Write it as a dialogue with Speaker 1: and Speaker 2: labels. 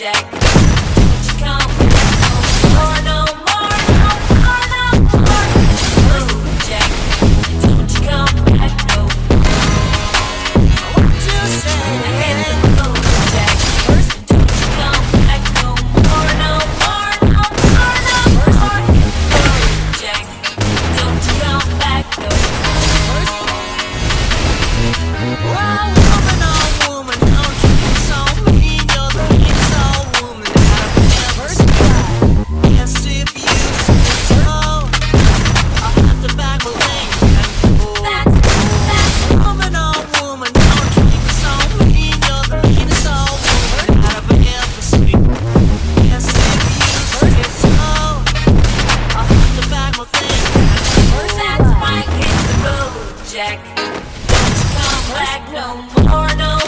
Speaker 1: Jack. black no more, no